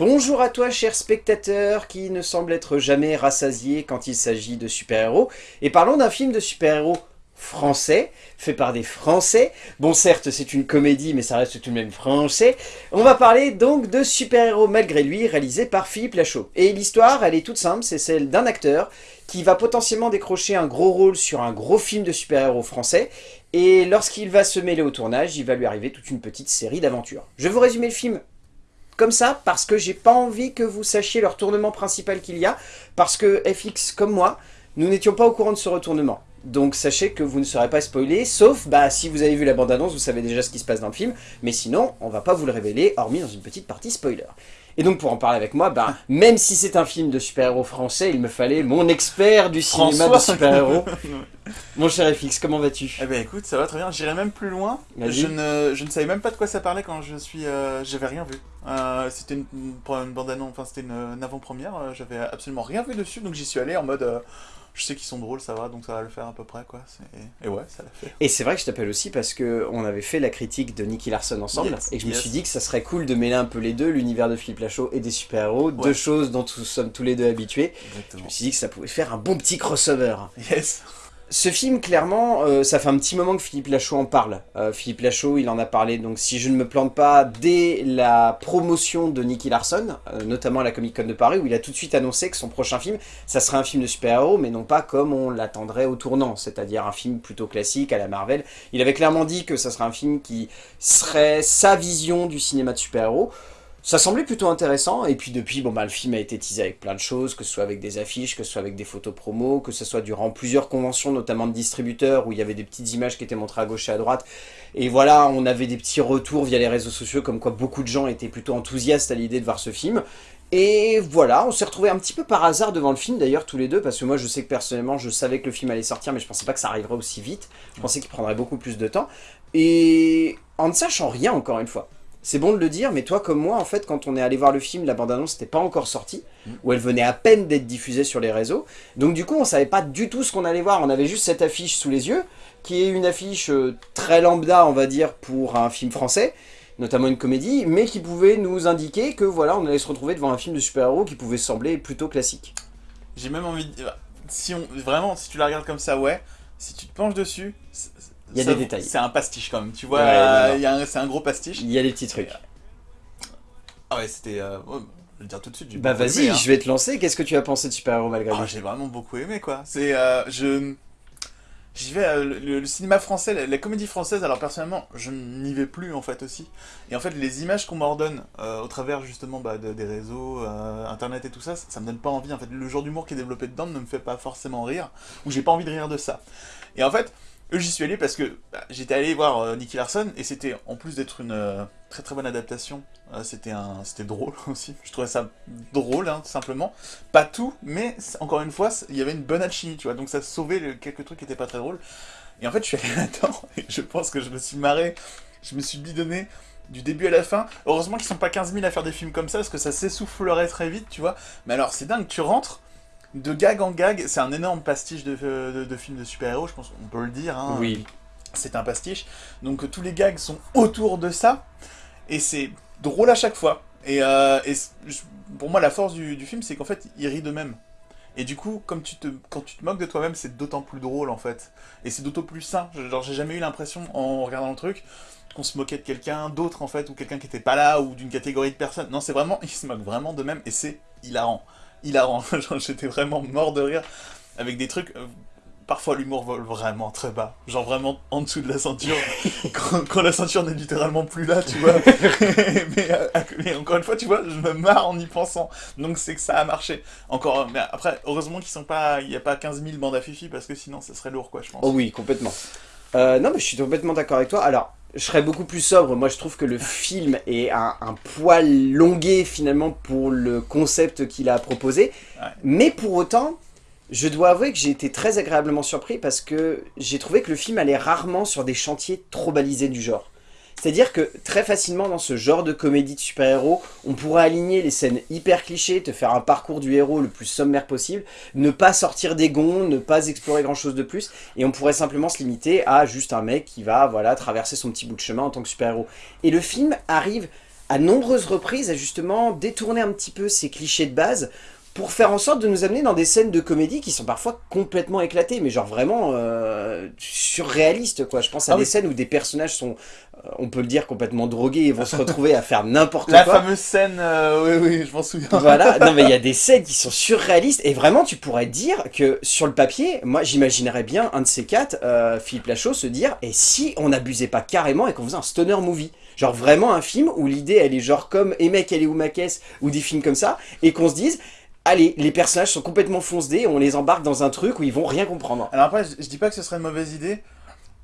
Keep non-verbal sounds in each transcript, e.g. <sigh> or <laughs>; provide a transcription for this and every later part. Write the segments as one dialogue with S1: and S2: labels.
S1: Bonjour à toi cher spectateur qui ne semble être jamais rassasié quand il s'agit de super-héros. Et parlons d'un film de super-héros français, fait par des Français. Bon certes c'est une comédie mais ça reste tout de même français. On va parler donc de Super-héros malgré lui réalisé par Philippe Lachaud. Et l'histoire elle est toute simple, c'est celle d'un acteur qui va potentiellement décrocher un gros rôle sur un gros film de super-héros français et lorsqu'il va se mêler au tournage, il va lui arriver toute une petite série d'aventures. Je vais vous résumer le film comme ça parce que j'ai pas envie que vous sachiez le retournement principal qu'il y a parce que FX comme moi, nous n'étions pas au courant de ce retournement. Donc sachez que vous ne serez pas spoilé, sauf bah, si vous avez vu la bande-annonce, vous savez déjà ce qui se passe dans le film, mais sinon, on va pas vous le révéler, hormis dans une petite partie spoiler. Et donc pour en parler avec moi, bah, même si c'est un film de super-héros français, il me fallait mon expert du cinéma de super-héros. <laughs> Mon cher FX, comment vas-tu?
S2: Eh ben écoute, ça va très bien, j'irai même plus loin. Je ne, je ne savais même pas de quoi ça parlait quand je suis... Euh, j'avais rien vu. Euh, c'était une, une bande-annonce, enfin c'était une, avant-première, euh, j'avais absolument rien vu dessus, donc j'y suis allé en mode je sais qu'ils sont drôles, ça va, donc ça va le faire à peu près, quoi. Et ouais, ça l'a fait.
S1: Et c'est vrai que je t'appelle aussi parce que on avait fait la critique de Nicky Larson ensemble, et je me suis dit que ça serait cool de mêler un peu les deux, l'univers de Philippe Lachaud et des super-héros, deux choses dont nous sommes tous les deux habitués. Je me suis dit que ça pouvait faire un bon petit crossover.
S2: Yes
S1: ce film, clairement, euh, ça fait un petit moment que Philippe Lachaud en parle. Euh, Philippe Lachaud, il en a parlé, donc si je ne me plante pas, dès la promotion de Nicky Larson, euh, notamment à la Comic Con de Paris, où il a tout de suite annoncé que son prochain film, ça serait un film de super-héros, mais non pas comme on l'attendrait au tournant, c'est-à-dire un film plutôt classique à la Marvel. Il avait clairement dit que ça serait un film qui serait sa vision du cinéma de super-héros. Ça semblait plutôt intéressant, et puis depuis, bon bah le film a été teasé avec plein de choses, que ce soit avec des affiches, que ce soit avec des photos promo, que ce soit durant plusieurs conventions, notamment de distributeurs, où il y avait des petites images qui étaient montrées à gauche et à droite, et voilà, on avait des petits retours via les réseaux sociaux, comme quoi beaucoup de gens étaient plutôt enthousiastes à l'idée de voir ce film, et voilà, on s'est retrouvés un petit peu par hasard devant le film d'ailleurs tous les deux, parce que moi je sais que personnellement je savais que le film allait sortir, mais je pensais pas que ça arriverait aussi vite, je pensais qu'il prendrait beaucoup plus de temps, et en ne sachant rien encore une fois, c'est bon de le dire, mais toi comme moi, en fait, quand on est allé voir le film, la bande-annonce n'était pas encore sortie, ou elle venait à peine d'être diffusée sur les réseaux. Donc du coup, on savait pas du tout ce qu'on allait voir. On avait juste cette affiche sous les yeux, qui est une affiche euh, très lambda, on va dire, pour un film français, notamment une comédie, mais qui pouvait nous indiquer que voilà, on allait se retrouver devant un film de super-héros qui pouvait sembler plutôt classique.
S2: J'ai même envie de si vraiment, si tu la regardes comme ça, ouais, si tu te penches dessus,
S1: il y a des détails.
S2: C'est un pastiche quand même, tu vois, c'est un gros pastiche.
S1: Il y a des petits trucs.
S2: Ah ouais, c'était... Euh, je vais le dire tout de suite.
S1: Bah vas-y, hein. je vais te lancer. Qu'est-ce que tu as pensé de Super Héros malgré
S2: oh, J'ai vraiment beaucoup aimé quoi. C'est... Euh, je... J'y vais, euh, le, cinéma français, la, comédie française, alors personnellement, je n'y vais plus en fait aussi. Et en fait, les images qu'on m'ordonne au travers justement bah, des réseaux, internet et tout ça, ça, me donne pas envie. En fait, le genre d'humour qui est développé dedans ne me fait pas forcément rire, ou j'ai pas envie de rire de ça. Et en fait, J'y suis allé parce que bah, j'étais allé voir euh, Nicky Larson et c'était, en plus d'être une euh, très très bonne adaptation, euh, c'était un, c'était drôle <laughs> aussi. Je trouvais ça drôle, hein, simplement. Pas tout, mais encore une fois, il y avait une bonne alchimie, tu vois. Donc ça sauvait quelques trucs qui étaient pas très drôles. Et en fait, je suis allé <laughs> là-dedans et je pense que je me suis marré, je me suis bidonné du début à la fin. Heureusement qu'ils sont pas 15 000 à faire des films comme ça parce que ça s'essoufflerait très vite, tu vois. Mais alors, c'est dingue, tu rentres de gag en gag, c'est un énorme pastiche de, de, films de super-héros, je pense qu'on peut le dire. Hein.
S1: Oui.
S2: C'est un pastiche. Donc tous les gags sont autour de ça, et c'est drôle à chaque fois. Et, euh, pour moi, la force du, film, c'est qu'en fait, il rit de même. Et du coup, comme tu te, quand tu te moques de toi-même, c'est d'autant plus drôle, en fait. Et c'est d'autant plus sain. Genre, j'ai jamais eu l'impression, en regardant le truc, qu'on se moquait de quelqu'un d'autre, en fait, ou quelqu'un qui était pas là, ou d'une catégorie de personnes. Non, c'est vraiment, il se moque vraiment de même, et c'est hilarant hilarant. <laughs> J'étais vraiment mort de rire avec des trucs... Euh, parfois l'humour vole vraiment très bas, genre vraiment en dessous de la ceinture, <laughs> quand, la ceinture n'est littéralement plus là, tu vois. <laughs> Euh, mais, encore une fois, tu vois, je me marre en y pensant, donc c'est que ça a marché. Encore, mais après, heureusement qu'ils sont pas, il n'y a pas 15 000 bandes à fifi, parce que sinon ça serait lourd, quoi, je pense.
S1: Oh oui, complètement. Euh, non, mais je suis complètement d'accord avec toi. Alors, je serais beaucoup plus sobre. Moi, je trouve que le film est un, poil longué, finalement, pour le concept qu'il a proposé. Mais pour autant, je dois avouer que j'ai été très agréablement surpris parce que j'ai trouvé que le film allait rarement sur des chantiers trop balisés du genre. C'est-à-dire que très facilement dans ce genre de comédie de super-héros, on pourrait aligner les scènes hyper clichés, te faire un parcours du héros le plus sommaire possible, ne pas sortir des gonds, ne pas explorer grand-chose de plus, et on pourrait simplement se limiter à juste un mec qui va voilà traverser son petit bout de chemin en tant que super-héros. Et le film arrive à nombreuses reprises, à justement détourner un petit peu ces clichés de base pour faire en sorte de nous amener dans des scènes de comédie qui sont parfois complètement éclatées, mais genre vraiment euh, surréalistes, quoi. Je pense à
S2: Ah
S1: des
S2: oui.
S1: scènes où des personnages sont, euh, on peut le dire, complètement drogués et vont se retrouver à faire n'importe <laughs>
S2: La
S1: quoi.
S2: fameuse scène, euh, oui, oui, je m'en souviens.
S1: Voilà, <laughs> non mais il y a des scènes qui sont surréalistes et vraiment tu pourrais dire que sur le papier, moi j'imaginerais bien un de ces quatre, Philippe Lachaud, se dire et si on n'abusait pas carrément et qu'on faisait un stoner movie? Genre vraiment un film où l'idée elle est genre comme Et mec elle est où ma caisse? Ou des films comme ça et qu'on se dise allez les personnages sont complètement foncedés, on les embarque dans un truc où ils vont rien comprendre.
S2: Alors après, je, je dis pas que ce serait une mauvaise idée.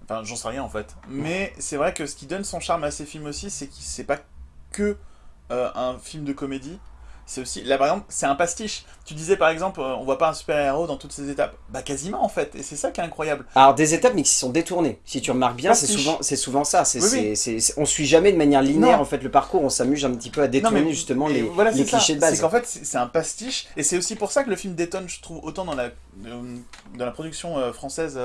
S2: Enfin, j'en sais rien en fait. Mais c'est vrai que ce qui donne son charme à ces films aussi, c'est qu'il c'est pas que euh, un film de comédie. C'est aussi, là par exemple, c'est un pastiche. Tu disais par exemple, euh, on voit pas un super-héros dans toutes ses étapes. Bah quasiment en fait, et c'est ça qui est incroyable.
S1: Alors des étapes mais qui sont détournées. Si tu remarques bien, c'est souvent, souvent ça. C'est,
S2: Oui,
S1: on suit jamais de manière linéaire
S2: Non.
S1: en fait le parcours. On s'amuse un petit peu à détourner justement les,
S2: voilà,
S1: les
S2: c'est ça.
S1: clichés de base.
S2: C'est qu'en fait, c'est un pastiche, et c'est aussi pour ça que le film détonne, je trouve, autant dans la, euh, dans la production euh, française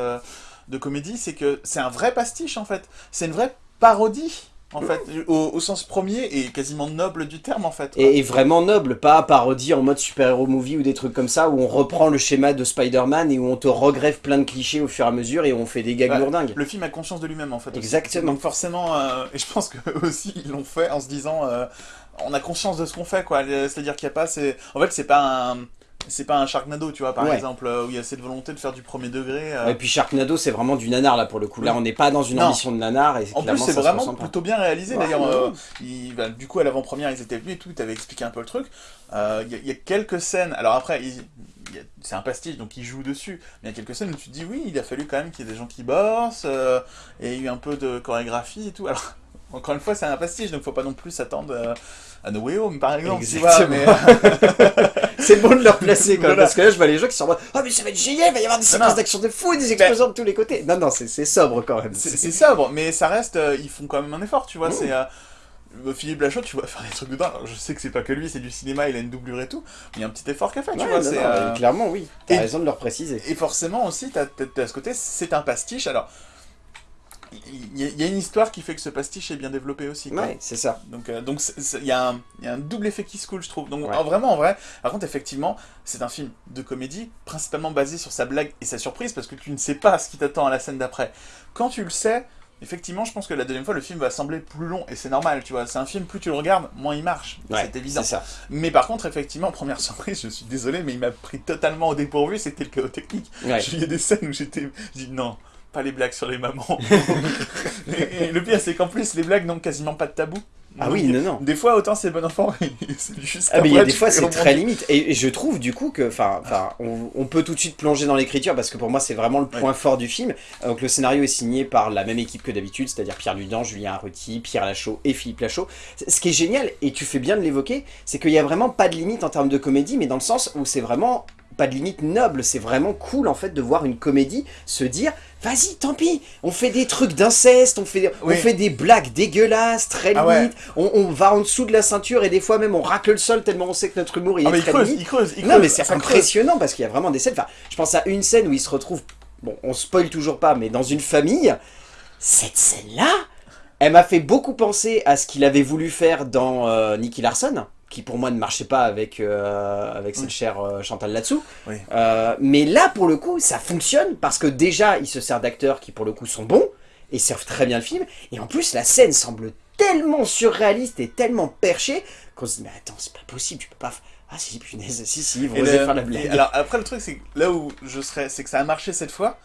S2: de comédie, c'est que c'est un vrai pastiche en fait. C'est une vraie parodie. En fait, au, au sens premier et quasiment noble du terme en fait. quoi.
S1: Et, et vraiment noble, pas parodie en mode super-héros movie ou des trucs comme ça où on reprend le schéma de Spider-Man et où on te regreffe plein de clichés au fur et à mesure et où on fait des gags
S2: Ouais.
S1: lourdingues.
S2: Le film a conscience de lui-même en fait. aussi.
S1: Exactement.
S2: Donc forcément, euh, et je pense que <laughs> aussi ils l'ont fait en se disant, euh, on a conscience de ce qu'on fait quoi. C'est-à-dire qu'il n'y a pas, c'est, en fait c'est pas un, c'est pas un Sharknado tu vois par
S1: Ouais.
S2: exemple euh, où il y a cette volonté de faire du premier degré. euh.
S1: Et puis Sharknado c'est vraiment du nanar là pour le coup. Là on n'est pas dans une
S2: Non.
S1: ambition de nanar et
S2: En plus, c'est vraiment plutôt bien réalisé.
S1: Ouais,
S2: D'ailleurs, euh, bah, du coup, à l'avant-première, ils étaient venus et tout, t'avais expliqué un peu le truc. Euh, Il y, a- il y a quelques scènes. Alors après, c'est un pastiche, donc ils jouent dessus. Mais il y a quelques scènes où tu te dis, oui, il a fallu quand même qu'il y ait des gens qui bossent, euh, et il y a eu un peu de chorégraphie et tout. Alors, <laughs> encore une fois, c'est un pastiche, donc faut pas non plus s'attendre euh, à No Way Home, par exemple. tu vois,
S1: Exactement.
S2: mais- <laughs>
S1: C'est bon de le replacer quand même,
S2: Voilà.
S1: parce que là je vois les gens qui sont en mode Ah mais ça va être génial, il va y avoir des
S2: Non,
S1: séquences d'action de fou, des explosions de tous les côtés. Non non c'est sobre quand même.
S2: C'est sobre, mais ça reste, euh, ils font quand même un effort, tu vois.
S1: Mmh.
S2: C'est euh, euh, Philippe Lachaud, tu vois <laughs> faire des trucs dedans. Alors, je sais que c'est pas que lui, c'est du cinéma, il a une doublure et tout, mais il y a un petit effort qu'il a fait, tu
S1: Ouais,
S2: vois.
S1: non,
S2: euh,
S1: Clairement oui, t'as raison de le préciser.
S2: Et forcément aussi, t'as t'as- t'as ce côté, c'est un pastiche. Alors, il y, a- il y a une histoire qui fait que ce pastiche est bien développé aussi. quoi.
S1: Ouais c'est ça.
S2: Donc, euh, donc il y, a un- il y a un double effet qui se coule, je trouve. Donc,
S1: Ouais.
S2: en- vraiment, en vrai, par contre, effectivement, c'est un film de comédie, principalement basé sur sa blague et sa surprise, parce que tu ne sais pas ce qui t'attend à la scène d'après. Quand tu le sais, effectivement, je pense que la deuxième fois, le film va sembler plus long, et c'est normal, tu vois. C'est un film, plus tu le regardes, moins il marche.
S1: Ouais,
S2: c'est évident.
S1: Ça.
S2: Mais par contre, effectivement, première <laughs> surprise, je suis désolé, mais il m'a pris totalement au dépourvu, c'était le chaos technique.
S1: Ouais.
S2: Il y a des scènes où j'étais. Je dis non, pas les blagues sur les mamans. <laughs> et, et le pire, c'est qu'en plus, les blagues n'ont quasiment pas de tabou.
S1: Ah oui non non.
S2: Des fois, autant c'est bon enfant, <laughs> c'est juste.
S1: Ah mais il y a des fois c'est très limite et, je trouve du coup que enfin on, on peut tout de suite plonger dans l'écriture parce que pour moi c'est vraiment le point fort du film. Donc le scénario est signé par la même équipe que d'habitude, c'est-à-dire Pierre Ludan, Julien Arruti, Pierre Lachaud et Philippe Lachaud. Ce qui est génial et tu fais bien de l'évoquer, c'est qu'il y a vraiment pas de limite en termes de comédie mais dans le sens où c'est vraiment pas de limite noble, c'est vraiment cool en fait de voir une comédie se dire vas-y tant pis, on fait des trucs d'inceste, on fait,
S2: Oui.
S1: on fait des blagues dégueulasses, très
S2: Ah ouais.
S1: on, on va en dessous de la ceinture et des fois même on racle le sol tellement on sait que notre humour il
S2: Ah,
S1: est
S2: mais il
S1: très
S2: creuse,
S1: limite.
S2: il creuse, il
S1: Non
S2: creuse,
S1: mais c'est
S2: creuse.
S1: impressionnant parce qu'il y a vraiment des scènes, enfin je pense à une scène où il se retrouve, bon on spoil toujours pas, mais dans une famille, cette scène-là, elle m'a fait beaucoup penser à ce qu'il avait voulu faire dans euh, Nicky Larson, qui pour moi ne marchait pas avec, euh, avec cette
S2: Oui.
S1: chère euh, Chantal là-dessous.
S2: Oui.
S1: Euh, mais là pour le coup ça fonctionne parce que déjà il se sert d'acteurs qui pour le coup sont bons et servent très bien le film, et en plus la scène semble tellement surréaliste et tellement perchée qu'on se dit mais attends c'est pas possible, tu peux pas... Ah si punaise, si si, oser
S2: le-
S1: faire la blague.
S2: alors après le truc c'est que là où je serais, c'est que ça a marché cette fois.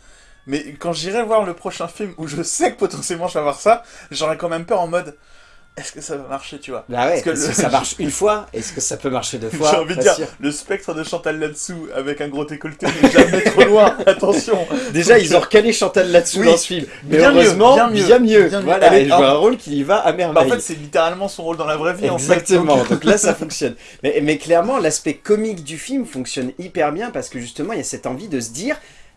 S2: Mais quand j'irai voir le prochain film où je sais que potentiellement je vais voir ça, j'aurais quand même peur en mode est-ce que ça va marcher, tu vois?
S1: Bah ouais,
S2: Parce que
S1: ça <laughs> marche une fois, est-ce que ça peut marcher deux fois?
S2: J'ai envie de dire,
S1: sûr.
S2: le spectre de Chantal là-dessous avec un gros décolleté n'est jamais trop loin, <laughs> attention
S1: Déjà, ils ont recalé Chantal là-dessous
S2: Oui,
S1: dans ce film. Mais
S2: bien mieux,
S1: heureusement,
S2: bien
S1: bien
S2: mieux,
S1: mieux.
S2: bien mieux.
S1: Voilà,
S2: Elle
S1: vois un rôle qui y va à
S2: Bah,
S1: merveille.
S2: En fait, c'est littéralement son rôle dans la vraie vie, en fait.
S1: Exactement,
S2: donc-
S1: donc là ça fonctionne. Mais, mais clairement, l'aspect comique du film fonctionne hyper bien parce que justement, il y a cette envie de se dire,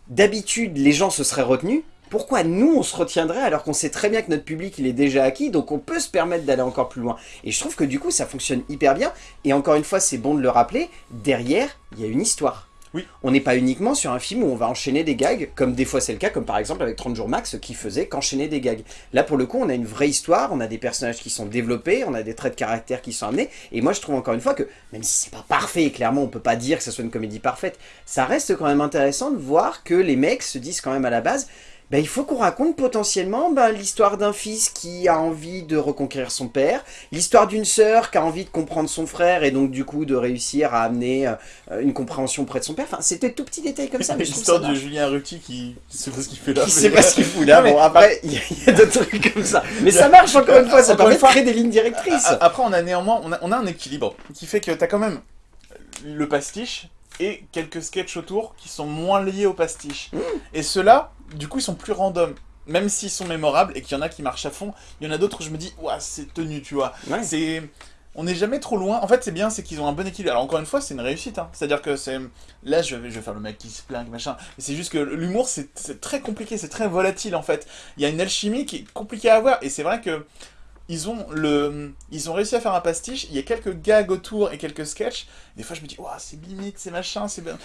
S1: d'habitude, les gens se seraient retenus. Pourquoi nous, on se retiendrait alors qu'on sait très bien que notre public, il est déjà acquis, donc on peut se permettre d'aller encore plus loin. Et je trouve que du coup, ça fonctionne hyper bien. Et encore une fois, c'est bon de le rappeler, derrière, il y a une histoire.
S2: Oui.
S1: On n'est pas uniquement sur un film où on va enchaîner des gags, comme des fois c'est le cas, comme par exemple avec 30 jours max, qui faisait qu'enchaîner des gags. Là, pour le coup, on a une vraie histoire, on a des personnages qui sont développés, on a des traits de caractère qui sont amenés, et moi je trouve encore une fois que, même si c'est pas parfait, et clairement on peut pas dire que ce soit une comédie parfaite, ça reste quand même intéressant de voir que les mecs se disent quand même à la base, ben, il faut qu'on raconte potentiellement ben, l'histoire d'un fils qui a envie de reconquérir son père, l'histoire d'une sœur qui a envie de comprendre son frère et donc du coup de réussir à amener euh, une compréhension près de son père. Enfin, c'était tout petits détails comme ça. mais
S2: L'histoire de. Julien Ruti qui sait pas ce qu'il fait là.
S1: Qui sait pas ce qu'il fout là. Bon, après, il y a, a d'autres trucs comme ça. Mais ça marche encore une fois, ça permet de créer des lignes directrices.
S2: Après, on a néanmoins on a, on a un équilibre qui fait que t'as quand même le pastiche et quelques sketchs autour qui sont moins liés au pastiche.
S1: Mm.
S2: Et ceux-là, du coup, ils sont plus random. Même s'ils sont mémorables et qu'il y en a qui marchent à fond, il y en a d'autres où je me dis, ouah, c'est tenu, tu vois.
S1: Ouais.
S2: C'est. On n'est jamais trop loin. En fait, c'est bien, c'est qu'ils ont un bon équilibre. Alors, encore une fois, c'est une réussite. hein. C'est-à-dire que c'est. Là, je vais, je vais faire le mec qui se plaint, machin. C'est juste que l'humour, c'est c'est très compliqué, c'est très volatile, en fait. Il y a une alchimie qui est compliquée à avoir. Et c'est vrai que. Ils ont, le, ils ont réussi à faire un pastiche, il y a quelques gags autour et quelques sketchs. Des fois, je me dis, ouah, c'est limite, c'est machin, c'est bien.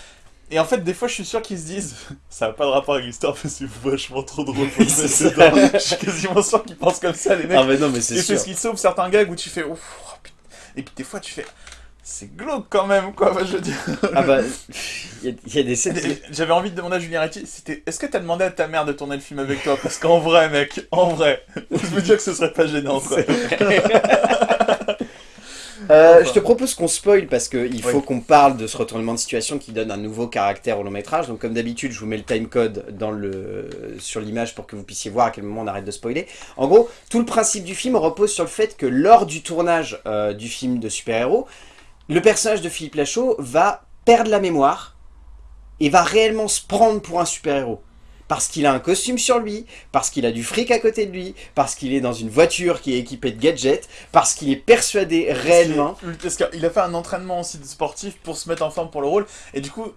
S2: Et en fait, des fois, je suis sûr qu'ils se disent, <laughs> ça n'a pas de rapport avec l'histoire, mais c'est vachement trop drôle. <laughs> Je suis quasiment sûr qu'ils pensent comme ça, les mecs.
S1: Ah mais non, mais
S2: Et
S1: c'est
S2: c'est ce qui sauve certains gags où tu fais ouf, oh, putain. Et puis des fois tu fais c'est glauque quand même quoi, Enfin, je veux dire.
S1: Ah bah, <laughs> il y, a- il y a des scènes...
S2: J'avais envie de demander à Julien Retti, c'était est-ce que t'as demandé à ta mère de tourner le film avec toi? Parce qu'en vrai mec, en vrai, je me dis que ce serait pas gênant quoi.
S1: Euh, je te propose qu'on spoil parce qu'il faut
S2: Oui.
S1: qu'on parle de ce retournement de situation qui donne un nouveau caractère au long métrage. Donc comme d'habitude, je vous mets le timecode le sur l'image pour que vous puissiez voir à quel moment on arrête de spoiler. En gros, tout le principe du film repose sur le fait que lors du tournage euh, du film de super-héros, le personnage de Philippe Lachaud va perdre la mémoire et va réellement se prendre pour un super-héros. Parce qu'il a un costume sur lui, parce qu'il a du fric à côté de lui, parce qu'il est dans une voiture qui est équipée de gadgets, parce qu'il est persuadé réellement
S2: Parce qu'il a fait un entraînement aussi de sportif pour se mettre en forme pour le rôle, et du coup,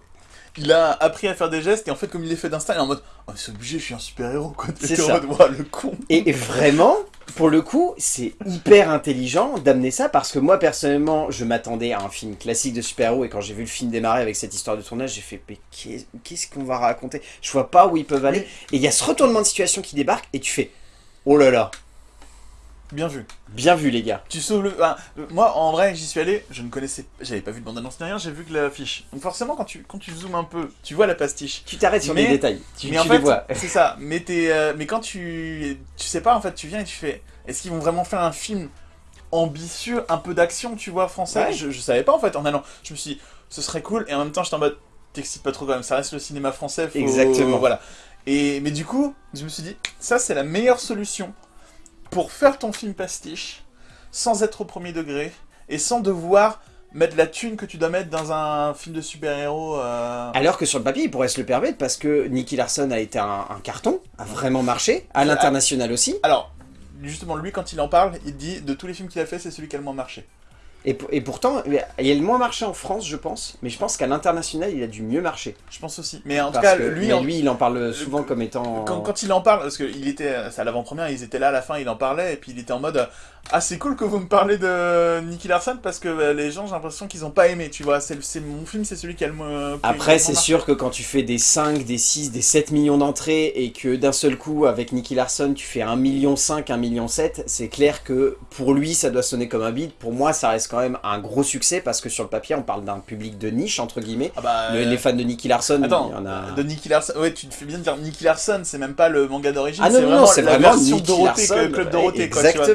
S2: il a appris à faire des gestes, et en fait, comme il les fait d'instinct, il est en mode Oh, c'est obligé, je suis un super héros quoi.
S1: C'est
S2: en
S1: ça.
S2: mode le con.
S1: Et vraiment, pour le coup, c'est hyper intelligent d'amener ça parce que moi personnellement, je m'attendais à un film classique de super-héros et quand j'ai vu le film démarrer avec cette histoire de tournage, j'ai fait mais qu'est- qu'est-ce qu'on va raconter? Je vois pas où ils peuvent aller. Et il y a ce retournement de situation qui débarque et tu fais oh là là,
S2: Bien vu.
S1: bien vu les gars.
S2: Tu sauves le. euh, moi, en vrai, j'y suis allé, je ne connaissais. J'avais pas vu de bande-annonce ni rien, j'ai vu que l'affiche. Donc, forcément, quand tu, quand tu zoomes un peu, tu vois la pastiche.
S1: Tu t'arrêtes sur
S2: Mais-
S1: les détails. Tu,
S2: mais
S1: tu
S2: en
S1: les
S2: fait,
S1: vois. <laughs>
S2: c'est ça. Mais, euh, mais quand tu. Tu sais pas, en fait, tu viens et tu fais. Est-ce qu'ils vont vraiment faire un film ambitieux, un peu d'action, tu vois, français?
S1: Ouais.
S2: je, je savais pas, en fait, en allant. Je me suis dit, ce serait cool, et en même temps, j'étais en mode. T'excites pas trop quand même, ça reste le cinéma français. faut-
S1: Exactement.
S2: Voilà. Et, mais du coup, je me suis dit, ça, c'est la meilleure solution pour faire ton film pastiche sans être au premier degré et sans devoir mettre la thune que tu dois mettre dans un film de super-héros. euh,
S1: Alors que sur le papier, il pourrait se le permettre parce que Nicky Larson a été un, un carton, a vraiment marché, à l'international aussi.
S2: Alors, justement, lui, quand il en parle, il dit de tous les films qu'il a fait, c'est celui qui a le moins marché.
S1: Et, pour- et pourtant, il a le moins marché en France, je pense, mais je pense qu'à l'international, il a dû mieux marcher.
S2: Je pense aussi. Mais en tout cas,
S1: que
S2: lui,
S1: mais
S2: en-
S1: lui, il en parle souvent comme étant...
S2: quand, quand il en parle, parce qu'il était, c'est à l'avant-première, ils étaient là à la fin, il en parlait, et puis il était en mode Ah, c'est cool que vous me parlez de Nicky Larson parce que euh, les gens, j'ai l'impression qu'ils ont pas aimé, tu vois. C'est c'est- mon film, c'est celui qui a le moins.
S1: Après, c'est sûr que quand tu fais des 5, des 6, des 7 millions d'entrées et que d'un seul coup, avec Nicky Larson, tu fais 1 million 5, 1 million 7, c'est clair que pour lui, ça doit sonner comme un bide. Pour moi, ça reste quand même un gros succès parce que sur le papier, on parle d'un public de niche, entre guillemets.
S2: Ah bah,
S1: Le-
S2: euh,
S1: les fans de Nicky Larson,
S2: Attends,
S1: il y en a...
S2: de Nicky Larson, ouais, tu te fais bien de dire Nicky Larson, c'est même pas le manga d'origine,
S1: Ah non,
S2: c'est
S1: non,
S2: vraiment
S1: non, c'est
S2: la
S1: vraiment
S2: version
S1: Nicky
S2: Dorothée,
S1: Larson,
S2: que- Club Dorothée, quoi, tu vois,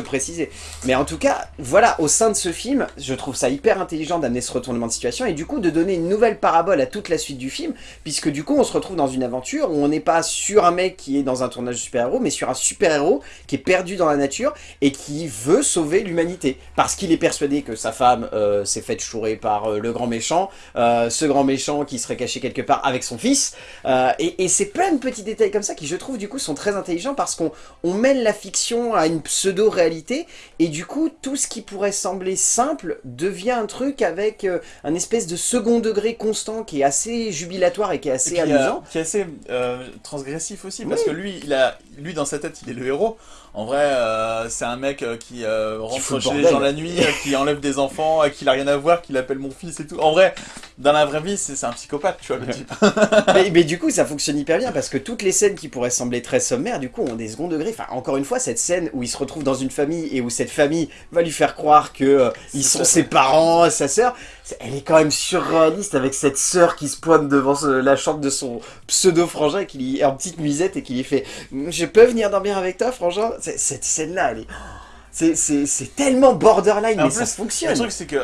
S1: Préciser. Mais en tout cas, voilà, au sein de ce film, je trouve ça hyper intelligent d'amener ce retournement de situation et du coup de donner une nouvelle parabole à toute la suite du film, puisque du coup on se retrouve dans une aventure où on n'est pas sur un mec qui est dans un tournage de super-héros, mais sur un super-héros qui est perdu dans la nature et qui veut sauver l'humanité. Parce qu'il est persuadé que sa femme euh, s'est faite chourer par euh, le grand méchant, euh, ce grand méchant qui serait caché quelque part avec son fils. Et c'est plein de petits détails comme ça qui, je trouve, du coup, sont très intelligents parce qu'on on mêle la fiction à une et du coup, tout ce qui pourrait sembler simple devient un truc avec euh, un espèce de second degré constant qui est assez jubilatoire et qui est assez amusant.
S2: qui est assez euh, transgressif aussi, parce
S1: Oui.
S2: que lui, il a, lui, dans sa tête, il est le héros. En vrai, euh, c'est un mec euh, qui euh, rentre
S1: le
S2: chez les gens la nuit, euh, qui enlève des enfants, qui il a rien à voir, qui l'appelle mon fils et tout. En vrai, dans la vraie vie, c'est un psychopathe, tu vois, le type. <laughs>
S1: mais, mais, du coup, ça fonctionne hyper bien parce que toutes les scènes qui pourraient sembler très sommaires, du coup, ont des secondes degrés. Enfin, encore une fois, cette scène où il se retrouve dans une famille et où cette famille va lui faire croire que euh, ils sont ses parents, sa sœur, elle est quand même surréaliste avec cette sœur qui se pointe devant la chambre de son pseudo-frangin qui lui est en petite nuisette et qui lui fait « Je peux venir dormir avec toi, frangin ?» Cette scène-là, elle est... C'est tellement borderline, mais ça fonctionne.
S2: Le truc, c'est que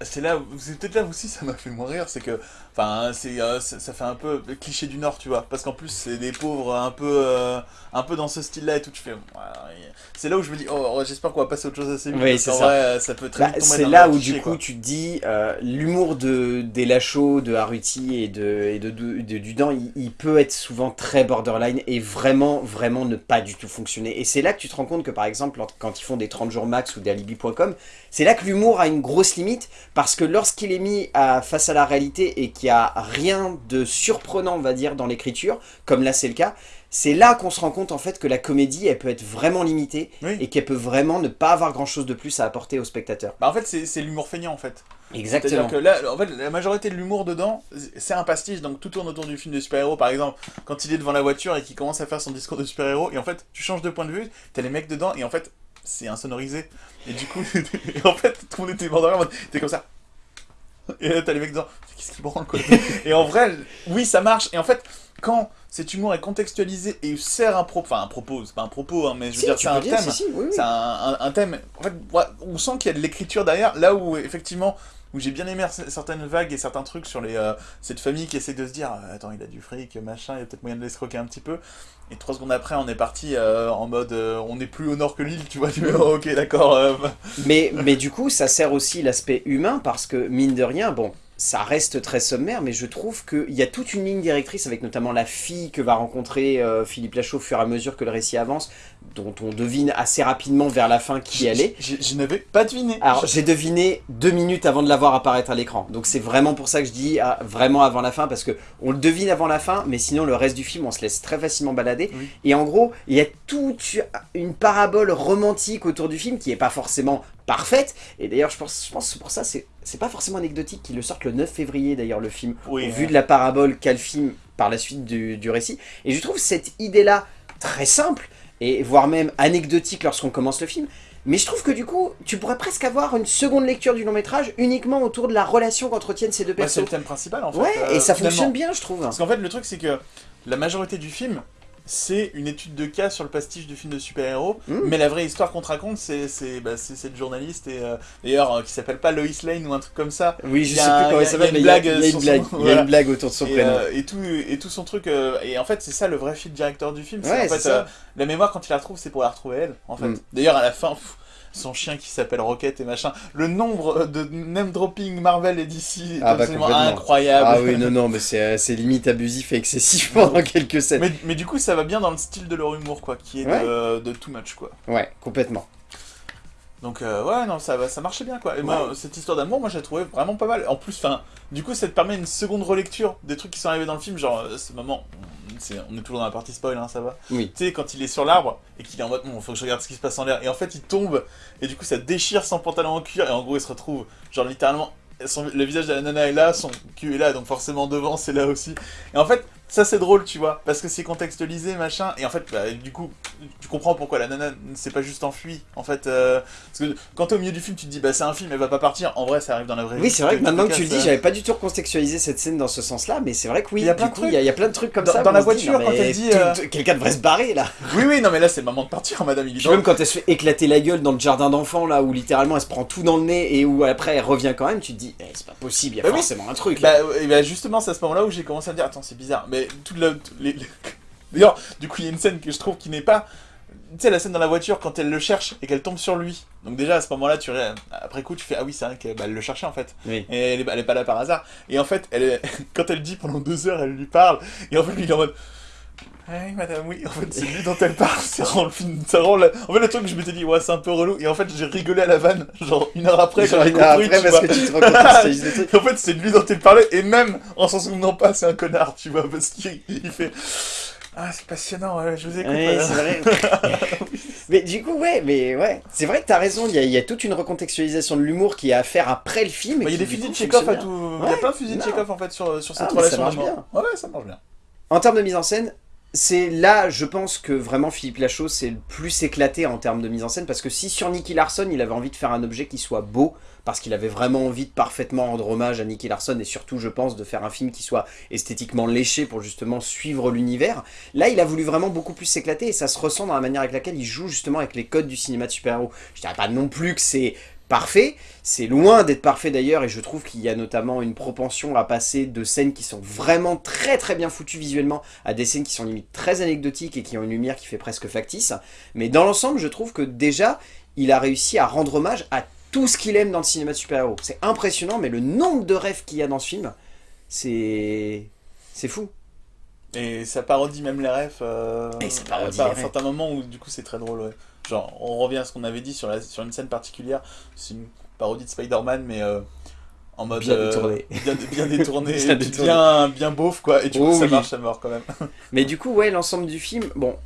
S2: c'est là, c'est peut-être là aussi ça m'a fait mourir, c'est que, enfin, c'est, euh, ça, fait un peu cliché du Nord, tu vois, parce qu'en plus c'est des pauvres un peu, euh, un peu dans ce style-là et tout. Tu fais, c'est là où je me dis, oh, oh, j'espère qu'on va passer à autre chose assez vite.
S1: Oui, c'est
S2: ça. ça peut très
S1: bah, C'est là où du coup tu te dis, euh, l'humour de des Lachaud, de Haruti et de et de, de, Dudan, il, peut être souvent très borderline et vraiment, vraiment ne pas du tout fonctionner. Et c'est là que tu te rends compte que par exemple, quand ils font des 30 jours max ou des alibi.com, c'est là que l'humour a une grosse limite parce que lorsqu'il est mis à, face à la réalité et qu'il n'y a rien de surprenant, on va dire, dans l'écriture, comme là c'est le cas, c'est là qu'on se rend compte en fait que la comédie, elle peut être vraiment limitée et qu'elle peut vraiment ne pas avoir grand chose de plus à apporter au spectateur.
S2: Bah en fait, c'est l'humour feignant en fait.
S1: Exactement.
S2: Que là, en fait, la majorité de l'humour dedans, c'est un pastiche, donc tout tourne autour du film de super-héros, par exemple, quand il est devant la voiture et qu'il commence à faire son discours de super-héros, et en fait, tu changes de point de vue, t'as les mecs dedans, et en fait, c'est insonorisé. Et du coup, <laughs> en fait, tout le monde était mort t'es comme ça. <laughs> Et là, t'as les mecs dedans, qu'est-ce qu'ils branlent quoi Et en vrai, oui, ça marche, et en fait, quand cet humour est contextualisé et sert un propos, enfin un propos, c'est pas un propos, hein, mais je veux dire, c'est un thème, c'est un, thème, en fait, on sent qu'il y a de l'écriture derrière, là où, effectivement, où j'ai bien aimé certaines vagues et certains trucs sur les euh, cette famille qui essaie de se dire euh, attends il a du fric machin il y a peut-être moyen de l'escroquer un petit peu. Et trois secondes après on est parti euh, en mode on est plus au nord que l'île tu vois tu oh, <laughs> ok d'accord
S1: mais mais du coup ça sert aussi l'aspect humain parce que mine de rien bon ça reste très sommaire, mais je trouve qu'il y a toute une ligne directrice avec notamment la fille que va rencontrer euh, Philippe Lachaud au fur et à mesure que le récit avance, dont on devine assez rapidement vers la fin qui elle est.
S2: Je, n'avais pas deviné.
S1: Alors j'ai deviné deux minutes avant de la voir apparaître à l'écran, donc c'est vraiment pour ça que je dis ah, vraiment avant la fin, parce que on le devine avant la fin, mais sinon le reste du film on se laisse très facilement balader. Et en gros, il y a toute une parabole romantique autour du film qui n'est pas forcément parfaite. Et d'ailleurs, je pense, je pense pour ça, c'est pas forcément anecdotique qu'il le sorte le 9 février, d'ailleurs, le film, au vu de la parabole qu'a le film par la suite du, récit. Et je trouve cette idée-là très simple, et voire même anecdotique lorsqu'on commence le film. Mais je trouve que du coup, tu pourrais presque avoir une seconde lecture du long métrage uniquement autour de la relation qu'entretiennent ces deux personnes.
S2: c'est le thème principal en fait.
S1: Ouais, et ça fonctionne bien, je trouve.
S2: Parce qu'en fait, le truc, c'est que la majorité du film, c'est une étude de cas sur le pastiche du film de super-héros, mmh. mais la vraie histoire qu'on te raconte, c'est bah, cette journaliste, et euh, d'ailleurs, euh, qui s'appelle pas Lois Lane ou un truc comme ça.
S1: Oui, je sais plus comment elle s'appelle, mais il y a, une blague, il y a une blague autour de son prénom.
S2: Euh, et, tout, et tout son truc, et en fait, c'est ça le vrai fil directeur du film, c'est en fait, la mémoire, quand il la retrouve, c'est pour la retrouver elle, en fait. Mmh. D'ailleurs, à la fin son chien qui s'appelle Rocket et machin. Le nombre de name dropping Marvel et DC est ah, bah, absolument incroyable.
S1: Ah oui, non, non, mais c'est euh, limite abusif et excessif pendant quelques scènes.
S2: Mais, mais, du coup, ça va bien dans le style de leur humour, quoi, qui est de, de too much, quoi.
S1: Ouais, complètement.
S2: Donc euh, ouais, non, ça, ça marchait bien quoi. Et moi, cette histoire d'amour, moi j'ai trouvé vraiment pas mal. En plus, enfin, du coup, ça te permet une seconde relecture des trucs qui sont arrivés dans le film. Genre, euh, ce moment, on est toujours dans la partie spoil, hein, ça va.
S1: Oui.
S2: Tu sais, quand il est sur l'arbre et qu'il est en mode, bon, faut que je regarde ce qui se passe en l'air. Et en fait, il tombe et du coup, ça déchire son pantalon en cuir et en gros, il se retrouve, genre littéralement, le visage de la nana est là, son cul est là, donc forcément devant, c'est là aussi. Et en fait, ça c'est drôle, tu vois, parce que c'est contextualisé, machin, et en fait, bah, du coup, tu comprends pourquoi la nana ne s'est pas juste enfuie, en fait, euh, parce que quand t'es au milieu du film, tu te dis, bah c'est un film, elle va pas partir, en vrai, ça arrive dans la vraie
S1: vie. Oui, c'est vrai que maintenant que tu le dis, euh. j'avais pas du tout recontextualisé cette scène dans ce sens-là, mais c'est vrai que oui, il y a plein de trucs, il y, a plein de trucs comme
S2: ça. Dans la voiture, quand elle dit... Euh,
S1: quelqu'un devrait se barrer, là
S2: Oui, oui, non, mais là, c'est le moment de partir, madame, il
S1: Même quand elle se fait éclater la gueule dans le jardin d'enfants, là, où littéralement elle se prend tout dans le nez, et où après elle revient quand même, tu te dis, eh, c'est pas possible, il y a bah forcément un truc.
S2: Bah, bah, justement, c'est à ce moment-là où j'ai commencé à me dire, attends, c'est bizarre, mais toute la D'ailleurs, du coup, il y a une scène que je trouve qui n'est pas... Tu sais, la scène dans la voiture, quand elle le cherche et qu'elle tombe sur lui. Donc déjà, à ce moment-là, tu après coup, tu fais « Ah oui, c'est vrai qu'elle bah, le cherchait, en fait. Et elle est, pas là par hasard. Et en fait, elle <laughs> quand elle dit pendant deux heures, elle lui parle. Et en fait, lui, il est en mode... Oui, madame, oui, en fait, c'est lui dont elle parle, c'est rend le film, ça rend. En fait, le truc, je m'étais dit, ouais, c'est un peu relou, et en fait, j'ai rigolé à la vanne, genre, une heure après,
S1: quand j'ai compris, tu parce que tu te <laughs>
S2: En fait, c'est lui dont elle parlait, et même, en s'en souvenant pas, c'est un connard, tu vois, parce qu'il fait... Ah, c'est passionnant, je vous écoute.
S1: Ouais, vrai. <laughs> mais du coup, ouais, mais ouais, c'est vrai que t'as raison, il y, a- il y a toute une recontextualisation de l'humour qui est à faire après le film.
S2: Bah, Il y a des fusils de Chekhov à tout. Il y a plein de fusils de. Chekhov en fait sur, sur cette
S1: Ah, ça
S2: relation
S1: marche
S2: ouais, ça marche bien.
S1: En termes de mise en scène, c'est là, je pense que vraiment Philippe Lachaud c'est le plus éclaté en termes de mise en scène parce que si sur Nicky Larson il avait envie de faire un objet qui soit beau, parce qu'il avait vraiment envie de parfaitement rendre hommage à Nicky Larson et surtout je pense de faire un film qui soit esthétiquement léché pour justement suivre l'univers, là il a voulu vraiment beaucoup plus s'éclater et ça se ressent dans la manière avec laquelle il joue justement avec les codes du cinéma de super-héros. Je dirais pas non plus que c'est parfait, c'est loin d'être parfait d'ailleurs et je trouve qu'il y a notamment une propension à passer de scènes qui sont vraiment très très bien foutues visuellement à des scènes qui sont limite très anecdotiques et qui ont une lumière qui fait presque factice. Mais dans l'ensemble, je trouve que déjà, il a réussi à rendre hommage à tout ce qu'il aime dans le cinéma de super-héros. C'est impressionnant, mais le nombre de rêves qu'il y a dans ce film, c'est... c'est fou.
S2: Et ça parodie même les refs. Euh,
S1: Et ça parodie
S2: à
S1: les
S2: un certain moment où du coup c'est très drôle. Ouais. Genre, on revient à ce qu'on avait dit sur, la, sur une scène particulière. C'est une parodie de Spider-Man, mais euh, en mode.
S1: Bien
S2: euh,
S1: détourné.
S2: bien, bien <laughs> détourné.
S1: Bien détourné.
S2: bien, beauf, quoi. Et du coup,
S1: Oh
S2: ça
S1: oui.
S2: marche à mort quand même. <laughs>
S1: Mais du coup, ouais, l'ensemble du film, bon,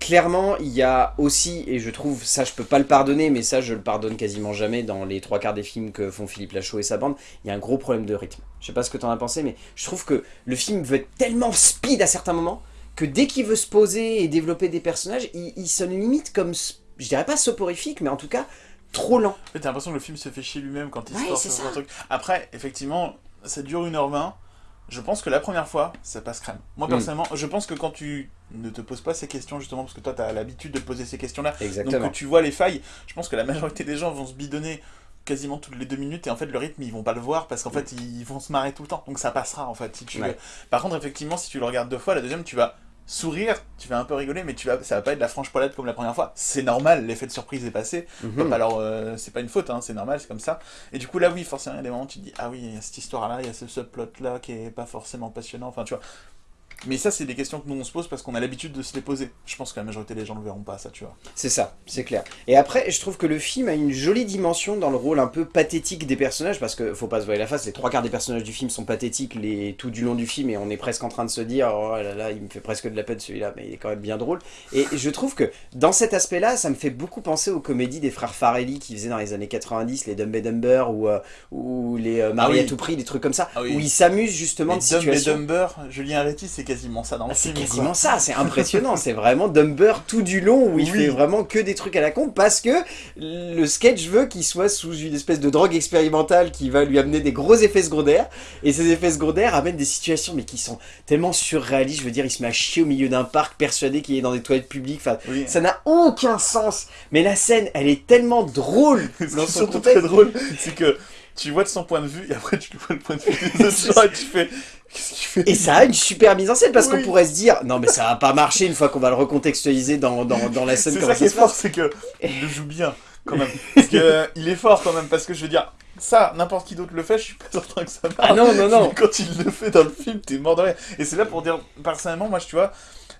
S1: clairement, il y a aussi, et je trouve, ça je peux pas le pardonner, mais ça je le pardonne quasiment jamais dans les trois quarts des films que font Philippe Lachaud et sa bande, il y a un gros problème de rythme. Je sais pas ce que t'en as pensé, mais je trouve que le film veut être tellement speed à certains moments, que dès qu'il veut se poser et développer des personnages, il, il sonne limite comme, je dirais pas soporifique, mais en tout cas, trop lent.
S2: En fait, t'as l'impression que le film se fait chier lui-même quand il
S1: Ouais,
S2: sort
S1: c'est
S2: sur un truc. Après, effectivement, ça dure 1h20. Je pense que la première fois, ça passe crème. Moi,
S1: Mm.
S2: personnellement, je pense que quand tu ne te poses pas ces questions, justement, parce que toi, t'as l'habitude de poser ces questions-là, donc
S1: Exactement.
S2: que tu vois les failles, je pense que la majorité des gens vont se bidonner quasiment toutes les deux minutes et en fait le rythme ils vont pas le voir parce qu'en fait ils vont se marrer tout le temps donc ça passera en fait si tu
S1: Ouais.
S2: veux. par contre effectivement si tu le regardes deux fois la deuxième tu vas sourire tu vas un peu rigoler mais tu vas ça va pas être la franche poilade comme la première fois c'est normal l'effet de surprise est passé
S1: Mhm.
S2: alors, euh, c'est pas une faute, hein, c'est normal, c'est comme ça. Et du coup, là, oui, forcément, il y a des moments où tu te dis, ah oui, il y a cette histoire-là, il y a ce subplot-là qui est pas forcément passionnant, enfin, tu vois. Mais ça, c'est des questions que nous, on se pose parce qu'on a l'habitude de se les poser. Je pense que la majorité des gens ne le verront pas, ça, tu vois.
S1: C'est ça, c'est clair. Et après, je trouve que le film a une jolie dimension dans le rôle un peu pathétique des personnages, parce que faut pas se voir la face, les trois quarts des personnages du film sont pathétiques les, tout du long du film, et on est presque en train de se dire, oh là là, il me fait presque de la peine celui-là, mais il est quand même bien drôle. Et je trouve que dans cet aspect-là, ça me fait beaucoup penser aux comédies des frères Farelli qui faisaient dans les années 90, les Dumb and Dumber, ou, euh, ou les euh, Marie
S2: Ah oui.
S1: à tout prix, des trucs comme ça,
S2: Ah oui.
S1: où ils s'amusent justement
S2: Et
S1: de
S2: Dumb et
S1: situations.
S2: Dumber, Julien Arretti, c'est quasiment ça dans le
S1: Ah, c'est quasiment
S2: quoi.
S1: ça, c'est <laughs> impressionnant, c'est vraiment Dumber tout du long où il
S2: Oui.
S1: fait vraiment que des trucs à la con parce que le sketch veut qu'il soit sous une espèce de drogue expérimentale qui va lui amener des gros effets secondaires et ces effets secondaires amènent des situations mais qui sont tellement surréalistes, je veux dire il se met à chier au milieu d'un parc persuadé qu'il est dans des toilettes publiques, enfin
S2: Oui.
S1: ça n'a aucun sens mais la scène elle est tellement drôle
S2: Ce <laughs>
S1: dans son
S2: très drôle, c'est que tu vois de son point de vue et après tu vois le point de vue des <laughs> autres gens et tu fais. Qu'est-ce qu'il fait
S1: Et ça a une super mise en scène parce
S2: Oui.
S1: qu'on pourrait se dire non mais ça va pas marcher une fois qu'on va le recontextualiser dans, dans, dans la scène
S2: C'est ça qui est fort, c'est que il joue bien quand même. Parce que euh, il est fort quand même, parce que je veux dire, ça, n'importe qui d'autre le fait, je suis pas certain que ça marche.
S1: Ah non non non
S2: Mais <laughs> quand il le fait dans le film, t'es mort de rire. Et c'est là pour dire, personnellement, moi, je- tu vois,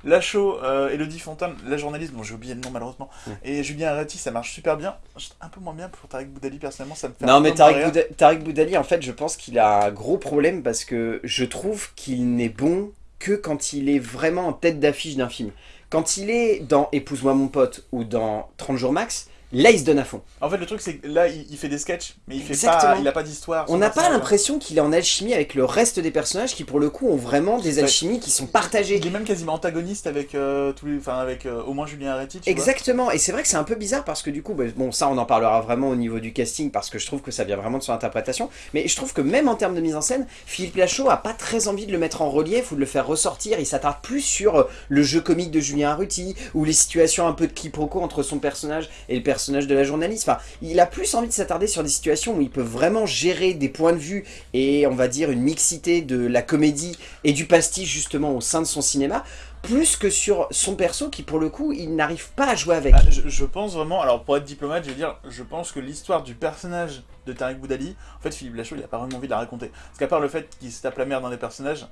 S2: Lachaud, euh, Elodie Fontaine, la journaliste, bon, j'ai oublié le nom malheureusement,
S1: Ouais.
S2: et Julien Arretti, ça marche super bien. Un peu moins bien pour Tarek Boudali, personnellement, ça me fait un
S1: Non
S2: peu
S1: mais
S2: rire.
S1: Bouda- Tariq Boudali en fait je pense qu'il a un gros problème parce que je trouve qu'il n'est bon que quand il est vraiment en tête d'affiche d'un film. Quand il est dans Épouse-moi mon pote ou dans 30 jours max, là il se donne à fond.
S2: En fait, le truc, c'est que là, il, fait des sketchs, mais il fait
S1: Exactement.
S2: pas, il a pas d'histoire.
S1: On n'a pas l'impression qu'il est en alchimie avec le reste des personnages qui pour le coup ont vraiment des alchimies qui sont partagées.
S2: Il est même quasiment antagoniste avec euh, tous les, enfin avec euh, au moins Julien Arretti. Tu vois.
S1: Exactement, et c'est vrai que c'est un peu bizarre parce que du coup, bah, bon ça on en parlera vraiment au niveau du casting parce que je trouve que ça vient vraiment de son interprétation, mais je trouve que même en termes de mise en scène, Philippe Lachaud a pas très envie de le mettre en relief ou de le faire ressortir, il s'attarde plus sur euh, le jeu comique de Julien Arruti ou les situations un peu de quiproquo entre son personnage et le personnage de la journaliste, enfin il a plus envie de s'attarder sur des situations où il peut vraiment gérer des points de vue et on va dire une mixité de la comédie et du pastiche justement au sein de son cinéma, plus que sur son perso qui pour le coup il n'arrive pas à jouer avec.
S2: Ah, je, pense vraiment, alors pour être diplomate, je veux dire, je pense que l'histoire du personnage de Tariq Boudali, en fait, Philippe Lachaud, il a pas vraiment envie de la raconter. Parce qu'à part le fait qu'il se tape la merde dans des personnages,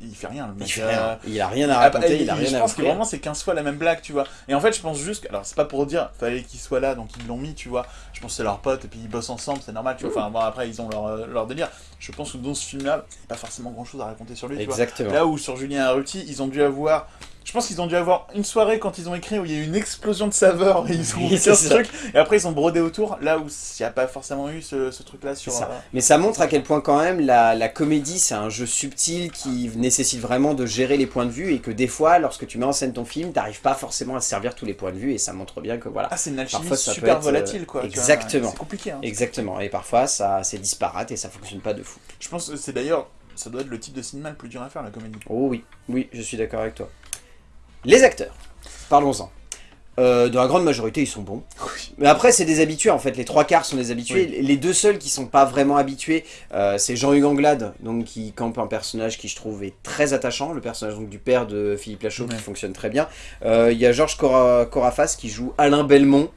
S2: il fait rien, le mec.
S1: Il, fait
S2: Euh,
S1: rien. il a rien à
S2: ah,
S1: raconter,
S2: bah,
S1: il a rien
S2: je
S1: à
S2: pense que vraiment c'est 15 fois la même blague, tu vois. Et en fait, je pense juste que, alors c'est pas pour dire, fallait qu'il soit là, donc ils l'ont mis, tu vois. Je pense que c'est leur pote, et puis ils bossent ensemble, c'est normal, tu vois. Enfin, bon, après, ils ont leur, euh, leur délire. Je pense que dans ce film-là, il n'y a pas forcément grand chose à raconter sur lui, tu vois.
S1: Exactement.
S2: Là où sur Julien Arruti, ils ont dû avoir Je pense qu'ils ont dû avoir une soirée quand ils ont écrit où il y a eu une explosion de saveurs et ils ont
S1: Oui,
S2: ce truc et après ils ont brodé autour là où il n'y a pas forcément eu ce, ce truc là sur
S1: ça.
S2: euh,
S1: Mais ça montre à quel point quand même la, la comédie c'est un jeu subtil qui nécessite vraiment de gérer les points de vue et que des fois lorsque tu mets en scène ton film t'arrives pas forcément à servir tous les points de vue et ça montre bien que voilà.
S2: Ah c'est une alchimie
S1: Parfois, ça peut
S2: super
S1: être, euh,
S2: volatile quoi. tu
S1: exactement.
S2: C'est compliqué. Hein.
S1: Exactement et parfois ça c'est disparate et ça fonctionne pas de fou.
S2: Je pense que c'est d'ailleurs ça doit être le type de cinéma le plus dur à faire la comédie.
S1: Oh oui, oui je suis d'accord avec toi. Les acteurs, parlons-en. Euh, dans la grande majorité ils sont bons. Mais après, c'est des habitués en fait. Les trois quarts sont des habitués. Les deux seuls qui sont pas vraiment habitués, euh, c'est Jean-Hugues Anglade, donc qui campe un personnage qui je trouve est très attachant, le personnage donc du père de Philippe Lachaud
S2: Ouais.
S1: qui fonctionne très bien. Euh, Il y a Georges Cora- Corafas qui joue Alain Belmont.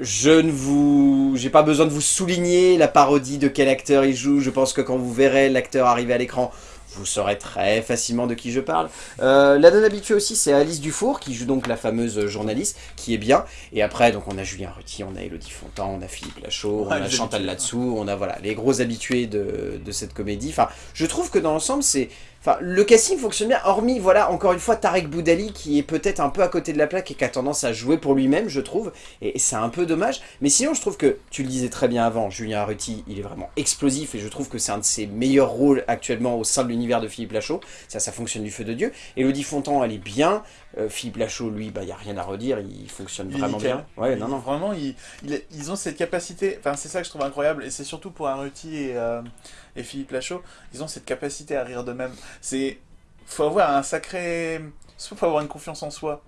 S1: Je ne vous, j'ai pas besoin de vous souligner la parodie de quel acteur il joue. Je pense que quand vous verrez l'acteur arriver à l'écran, vous saurez très facilement de qui je parle. Euh, la non habituée aussi, c'est Alice Dufour, qui joue donc la fameuse journaliste, qui est bien. Et après, donc on a Julien Ruti, on a Elodie Fontan, on a Philippe Lachaud, on a Chantal. Latsou, on a voilà les gros habitués de, de cette comédie. Enfin, je trouve que dans l'ensemble, c'est... Enfin, le casting fonctionne bien, hormis, voilà, encore une fois, Tarek Boudali, qui est peut-être un peu à côté de la plaque et qui a tendance à jouer pour lui-même, je trouve. Et c'est un peu dommage. Mais sinon, je trouve que, tu le disais très bien avant, Julien Arruti, il est vraiment explosif et je trouve que c'est un de ses meilleurs rôles actuellement au sein de l'univers de Philippe Lachaud. Ça, ça fonctionne du feu de Dieu. Elodie Fontan, elle est bien. Euh, Philippe Lachaud, lui, bah, il n'y a rien à redire, il fonctionne vraiment bien. Ouais,
S2: Il-
S1: non, non.
S2: Vraiment, ils, ont cette capacité, enfin c'est ça que je trouve incroyable, et c'est surtout pour Arruti et, euh, et Philippe Lachaud, ils ont cette capacité à rire d'eux-mêmes. C'est, faut avoir un sacré, soit faut avoir une confiance en soi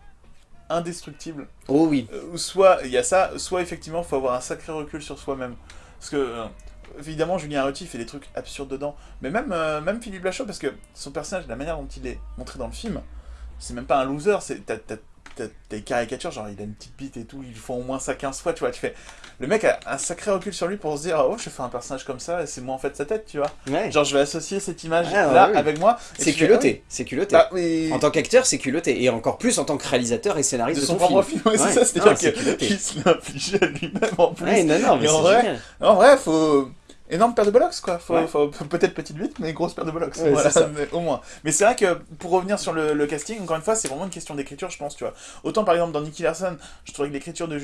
S2: indestructible,
S1: Oh oui.
S2: euh, ou soit il y a ça, soit effectivement faut avoir un sacré recul sur soi-même. Parce que euh, évidemment Julien Arruti fait des trucs absurdes dedans, mais même euh, même Philippe Lachaud parce que son personnage, la manière dont il est montré dans le film, c'est même pas un loser, c'est des caricatures, genre il a une petite bite et tout, ils font au moins ça 15 fois, tu vois, tu fais... Le mec a un sacré recul sur lui pour se dire, oh je fais un personnage comme ça, et c'est moi en fait sa tête, tu vois.
S1: Ouais.
S2: Genre je vais associer cette image
S1: Ah,
S2: là
S1: ouais, oui.
S2: avec moi. et
S1: C'est culotté, c'est
S2: ah
S1: culotté.
S2: Bah, oui.
S1: En tant qu'acteur, c'est culotté. Et encore plus en tant que réalisateur et scénariste
S2: de
S1: de,
S2: son propre
S1: film.
S2: film, ouais,
S1: Ouais.
S2: c'est ça, c'est-à-dire
S1: culotté.
S2: qu'il se l'a à lui-même en plus.
S1: Non, non, mais
S2: en vrai,
S1: génial.
S2: En vrai, faut. Énorme paire de bollocks, quoi. Faut,
S1: Ouais.
S2: faut- <laughs> peut-être petite bite, mais grosse paire de bollocks.
S1: Ouais,
S2: voilà,
S1: c'est ça.
S2: mais au moins. Mais c'est vrai que pour revenir sur le, le casting, encore une fois, c'est vraiment une question d'écriture, je pense, tu vois. Autant par exemple dans Nicky Larson, je trouvais que l'écriture de,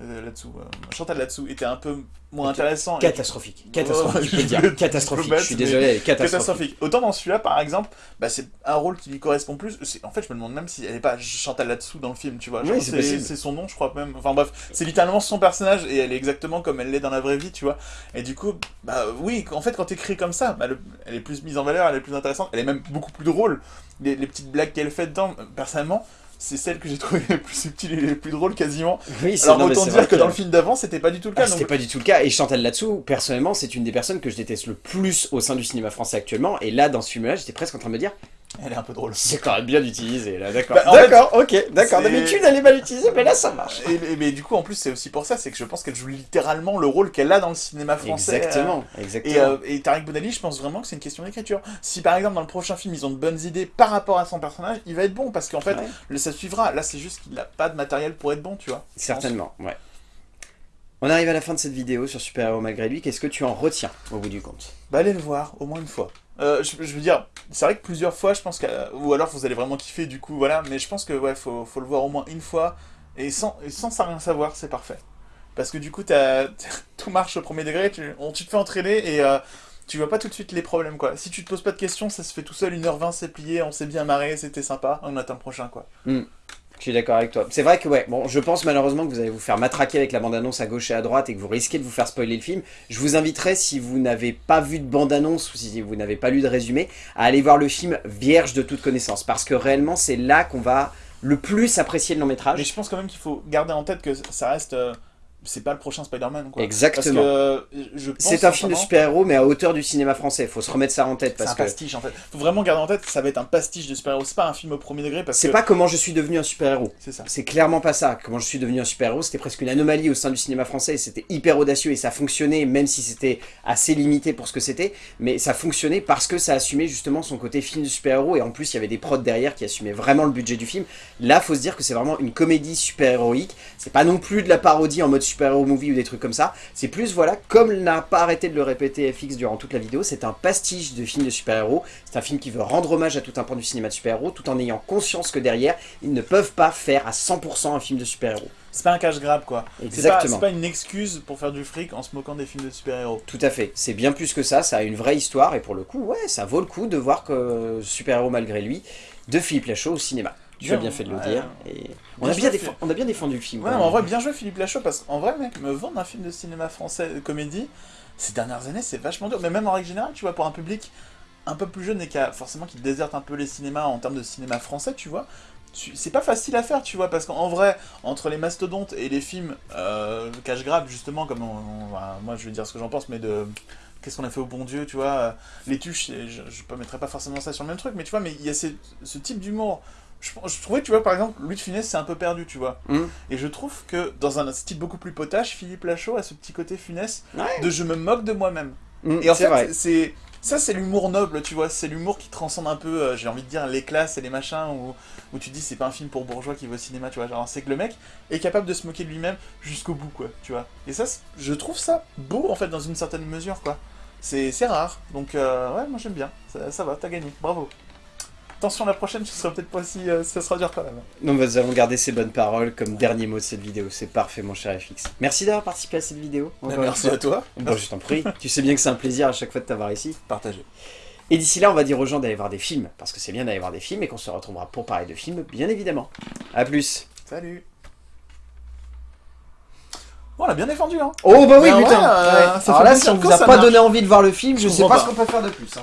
S2: là-dessous, euh, Chantal là-dessous était un peu moins intéressant. et-
S1: Catastrophique. Catastrophique, <laughs> je peux dire. Catastrophique.
S2: je
S1: suis désolé, catastrophique.
S2: catastrophique. Autant dans celui-là, par exemple, bah, c'est un rôle qui lui correspond plus. En fait, je me demande même si elle n'est pas Chantal là-dessous dans le film, tu vois.
S1: Oui, c'est
S2: son nom, je crois même. Enfin bref, c'est littéralement son personnage et elle est exactement comme elle l'est dans la vraie vie, tu vois. Et du coup, bah oui, en fait, quand t'écris comme ça, bah, le- elle est plus mise en valeur, elle est plus intéressante, elle est même beaucoup plus drôle. Les, les petites blagues qu'elle fait dedans, euh, personnellement, c'est celle que j'ai trouvé <laughs> les plus subtiles et les plus drôles quasiment.
S1: Oui, c'est-
S2: Alors
S1: non,
S2: autant dire que dans le film d'avant, c'était pas du tout le
S1: Ah,
S2: cas.
S1: C'était
S2: donc-
S1: pas du tout le cas. Et Chantal là-dessous, personnellement, c'est une des personnes que je déteste le plus au sein du cinéma français actuellement. Et là, dans ce film-là, j'étais presque en train de me dire,
S2: Elle est un peu drôle.
S1: c'est quand même bien utilisé, là, d'accord.
S2: Bah,
S1: d'accord, ok, d'accord. D'habitude, elle est mal utilisée, mais là, ça marche.
S2: Et, et- mais du coup, en plus, c'est aussi pour ça, c'est que je pense qu'elle joue littéralement le rôle qu'elle a dans le cinéma français.
S1: Exactement,
S2: euh,
S1: exactement.
S2: Et, euh, et Tarek Boudali, je pense vraiment que c'est une question d'écriture. Si par exemple dans le prochain film ils ont de bonnes idées par rapport à son personnage, il va être bon parce qu'en fait,
S1: Ouais,
S2: ça suivra. Là, c'est juste qu'il n'a pas de matériel pour être bon, tu vois.
S1: certainement, ouais. On arrive à la fin de cette vidéo sur Super Héros Malgré Lui. Qu'est-ce que tu en retiens au bout du compte?
S2: Bah allez le voir, au moins une fois. Euh, je, veux dire, c'est vrai que plusieurs fois, je pense que... Ou alors vous allez vraiment kiffer du coup, voilà. Mais je pense que ouais, faut, le voir au moins une fois. Et sans, et sans rien savoir, c'est parfait. Parce que du coup, <laughs> tout marche au premier degré, tu, on, tu te fais entraîner et euh, tu vois pas tout de suite les problèmes, quoi. Si tu te poses pas de questions, ça se fait tout seul, 1h20, c'est plié, on s'est bien marré, c'était sympa, on attend le prochain, quoi.
S1: Je suis d'accord avec toi. C'est vrai que ouais, bon, je pense malheureusement que vous allez vous faire matraquer avec la bande-annonce à gauche et à droite et que vous risquez de vous faire spoiler le film. Je vous inviterai, si vous n'avez pas vu de bande-annonce ou si vous n'avez pas lu de résumé, à aller voir le film vierge de toute connaissance. Parce que réellement, c'est là qu'on va le plus apprécier le long métrage.
S2: Mais je pense quand même qu'il faut garder en tête que ça reste... euh, c'est pas le prochain Spider-Man.
S1: Exactement.
S2: Euh,
S1: C'est un film de super-héros, mais à hauteur du cinéma français. Faut se remettre ça en tête
S2: C'est un
S1: que
S2: pastiche en fait. Faut vraiment garder en tête que ça va être un pastiche de super-héros. C'est pas un film au premier degré parce
S1: c'est
S2: que.
S1: pas comment je suis devenu un super-héros.
S2: C'est ça.
S1: C'est clairement pas ça. Comment je suis devenu un super-héros, c'était presque une anomalie au sein du cinéma français. C'était hyper audacieux et ça fonctionnait, même si c'était assez limité pour ce que c'était. Mais ça fonctionnait parce que ça assumait justement son côté film de super-héros. Et en plus, il y avait des prods derrière qui assumaient vraiment le budget du film. Là, faut se dire que c'est vraiment une comédie super-héroïque. C'est pas non plus de la parodie en mode super-héros movie ou des trucs comme ça. C'est plus, voilà, comme n'a pas arrêté de le répéter FX durant toute la vidéo, c'est un pastiche de film de super-héros. C'est un film qui veut rendre hommage à tout un pan du cinéma de super-héros, tout en ayant conscience que derrière, ils ne peuvent pas faire à 100% un film de super-héros.
S2: C'est pas un cash grab quoi. C'est pas,
S1: Exactement.
S2: c'est pas une excuse pour faire du fric en se moquant des films de super-héros.
S1: Tout à fait. C'est bien plus que ça, ça a une vraie histoire, et pour le coup, ouais, ça vaut le coup de voir que super-héros malgré lui, de Philippe Lachaud au cinéma. Tu as
S2: Bien,
S1: fait de le
S2: ouais.
S1: dire. Et on,
S2: Bien
S1: a bien
S2: joué,
S1: défend- on a bien défendu le film.
S2: Ouais, en vrai, bien joué Philippe Lachaud, parce qu'en vrai, mec, me vendre un film de cinéma français de comédie, ces dernières années, c'est vachement dur. Mais même en règle générale, tu vois, pour un public un peu plus jeune et qui a forcément qui déserte un peu les cinémas en termes de cinéma français, tu vois, tu- c'est pas facile à faire, tu vois, parce qu'en vrai, entre les mastodontes et les films euh, cash grab, justement, comme on- on- moi je vais dire ce que j'en pense, mais de. Qu'est-ce qu'on a fait au bon Dieu, tu vois euh, Les tuches, je, ne mettrais pas forcément ça sur le même truc, mais tu vois, mais il y a ces- ce type d'humour. Je, je trouvais, tu vois, par exemple, Louis de Funès, c'est un peu perdu, tu vois.
S1: Hum.
S2: Et je trouve que dans un style beaucoup plus potache, Philippe Lachaud a ce petit côté
S1: Ouais.
S2: de je me moque de moi-même.
S1: Mm,
S2: Et en fait, c'est ça, c'est l'humour noble, tu vois. C'est l'humour qui transcende un peu, euh, j'ai envie de dire, les classes et les machins où, où tu dis c'est pas un film pour bourgeois qui va au cinéma, tu vois. Genre, c'est que le mec est capable de se moquer de lui-même jusqu'au bout, quoi, tu vois. Et ça, je trouve ça beau, en fait, dans une certaine mesure, quoi. C'est rare. Donc, euh, ouais, moi j'aime bien. Ça, ça va, t'as gagné. Bravo. Attention, la prochaine, ce sera peut-être pas si. euh, ça sera dur quand même.
S1: Donc nous allons garder ces bonnes paroles comme dernier mot de cette vidéo. C'est parfait mon cher FX. Merci d'avoir participé à cette vidéo. une
S2: Merci à toi.
S1: Bon, je t'en prie. tu sais bien que c'est un plaisir à chaque fois de t'avoir ici.
S2: Partagez.
S1: Et d'ici là, on va dire aux gens d'aller voir des films. Parce que c'est bien d'aller voir des films et qu'on se retrouvera pour parler de films, bien évidemment. A plus.
S2: Salut. Bon, on l'a bien défendu, hein.
S1: Oh bah oui,
S2: Mais en
S1: putain
S2: vrai, euh, ça
S1: Alors
S2: fait
S1: là,
S2: plaisir
S1: si on vous a pas
S2: marche.
S1: donné envie de voir le film, je
S2: Je
S1: sais
S2: comprends
S1: pas ce
S2: pas.
S1: qu'on peut faire de plus. hein.